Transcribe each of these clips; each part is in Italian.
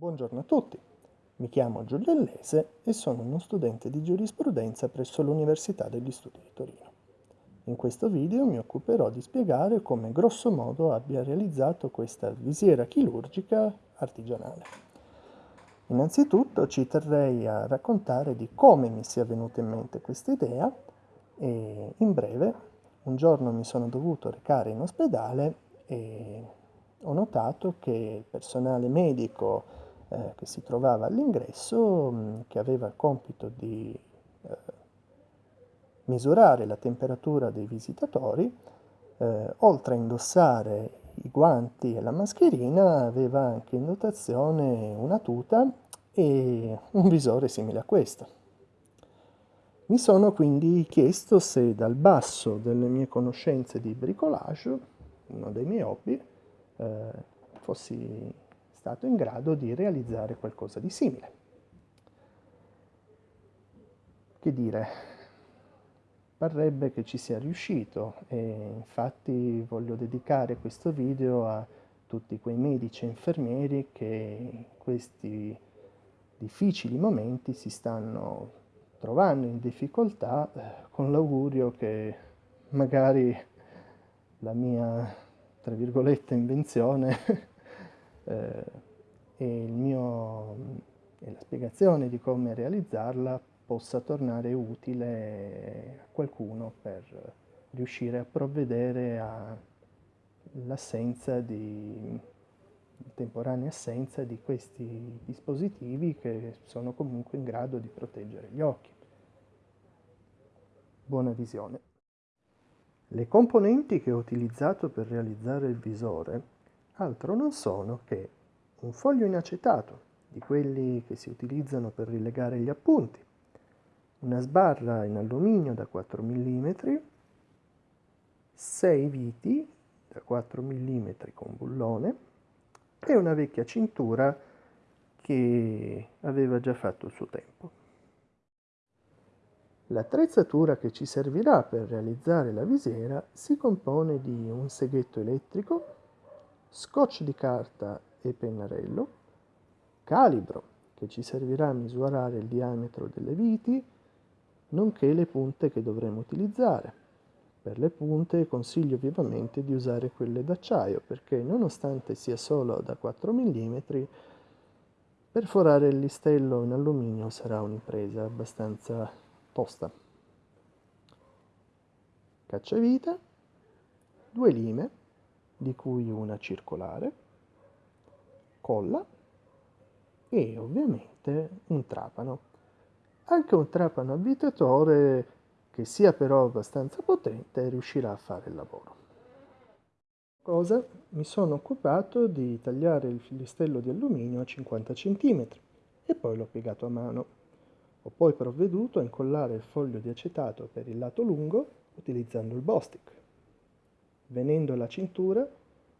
Buongiorno a tutti, mi chiamo Giulio Allese e sono uno studente di giurisprudenza presso l'Università degli Studi di Torino. In questo video mi occuperò di spiegare come grosso modo abbia realizzato questa visiera chirurgica artigianale. Innanzitutto ci terrei a raccontare di come mi sia venuta in mente questa idea e in breve un giorno mi sono dovuto recare in ospedale e ho notato che il personale medico eh, che si trovava all'ingresso, mm, che aveva il compito di eh, misurare la temperatura dei visitatori, eh, oltre a indossare i guanti e la mascherina, aveva anche in dotazione una tuta e un visore simile a questo. Mi sono quindi chiesto se dal basso delle mie conoscenze di bricolage, uno dei miei hobby, eh, fossi stato in grado di realizzare qualcosa di simile. Che dire, parrebbe che ci sia riuscito e infatti voglio dedicare questo video a tutti quei medici e infermieri che in questi difficili momenti si stanno trovando in difficoltà eh, con l'augurio che magari la mia, tra virgolette, invenzione eh, e, mio, e la spiegazione di come realizzarla possa tornare utile a qualcuno per riuscire a provvedere all'assenza di temporanea assenza di questi dispositivi che sono comunque in grado di proteggere gli occhi. Buona visione. Le componenti che ho utilizzato per realizzare il visore altro non sono che un foglio in acetato, di quelli che si utilizzano per rilegare gli appunti, una sbarra in alluminio da 4 mm, 6 viti da 4 mm con bullone e una vecchia cintura che aveva già fatto il suo tempo. L'attrezzatura che ci servirà per realizzare la visiera si compone di un seghetto elettrico scotch di carta e pennarello, calibro che ci servirà a misurare il diametro delle viti, nonché le punte che dovremo utilizzare. Per le punte consiglio vivamente di usare quelle d'acciaio perché nonostante sia solo da 4 mm, perforare il listello in alluminio sarà un'impresa abbastanza tosta. Cacciavite, due lime, di cui una circolare, colla e ovviamente un trapano. Anche un trapano avvitatore che sia però abbastanza potente riuscirà a fare il lavoro. Cosa? Mi sono occupato di tagliare il listello di alluminio a 50 cm e poi l'ho piegato a mano. Ho poi provveduto a incollare il foglio di acetato per il lato lungo utilizzando il Bostik. Venendo alla cintura,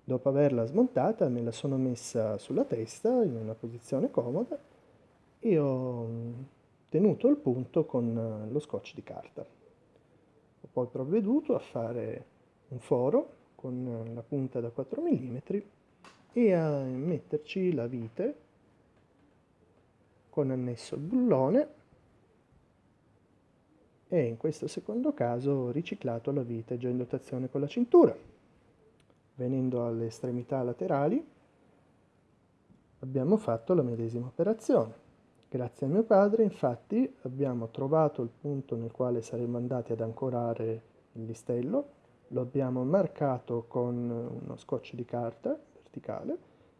dopo averla smontata me la sono messa sulla testa in una posizione comoda e ho mm, tenuto il punto con eh, lo scotch di carta. Ho poi provveduto a fare un foro con eh, la punta da 4 mm e a metterci la vite con annesso il bullone e in questo secondo caso ho riciclato la vite già in dotazione con la cintura. Venendo alle estremità laterali abbiamo fatto la medesima operazione. Grazie a mio padre infatti abbiamo trovato il punto nel quale saremmo andati ad ancorare il listello, lo abbiamo marcato con uno scotch di carta verticale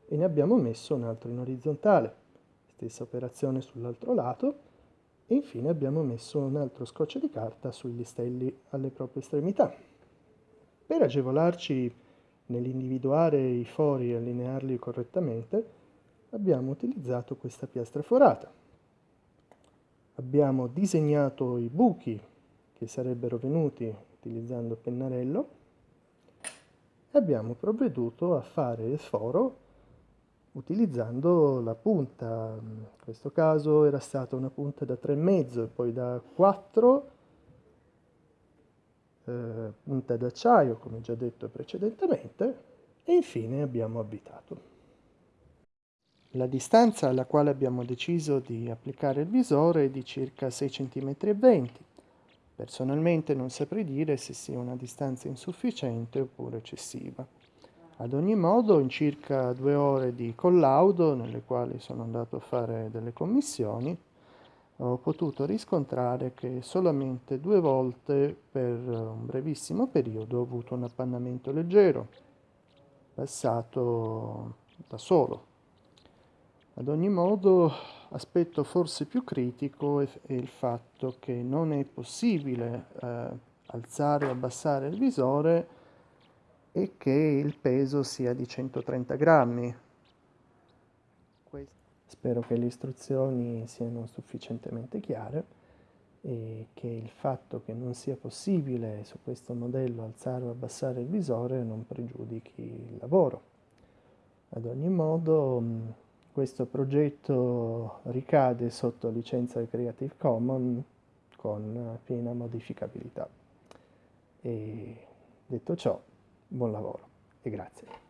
e ne abbiamo messo un altro in orizzontale. Stessa operazione sull'altro lato e infine abbiamo messo un altro scotch di carta sui listelli alle proprie estremità. Per agevolarci nell'individuare i fori e allinearli correttamente, abbiamo utilizzato questa piastra forata. Abbiamo disegnato i buchi che sarebbero venuti utilizzando il pennarello e abbiamo provveduto a fare il foro utilizzando la punta, in questo caso era stata una punta da 3,5 e poi da 4, eh, punta d'acciaio come già detto precedentemente e infine abbiamo avvitato. La distanza alla quale abbiamo deciso di applicare il visore è di circa 6 cm 20 Personalmente non saprei dire se sia una distanza insufficiente oppure eccessiva. Ad ogni modo, in circa due ore di collaudo, nelle quali sono andato a fare delle commissioni, ho potuto riscontrare che solamente due volte per un brevissimo periodo ho avuto un appannamento leggero, passato da solo. Ad ogni modo, aspetto forse più critico è, il fatto che non è possibile eh, alzare o abbassare il visore e che il peso sia di 130 grammi. Spero che le istruzioni siano sufficientemente chiare e che il fatto che non sia possibile su questo modello alzare o abbassare il visore non pregiudichi il lavoro. Ad ogni modo questo progetto ricade sotto licenza Creative Commons con piena modificabilità. E detto ciò, buon lavoro e grazie.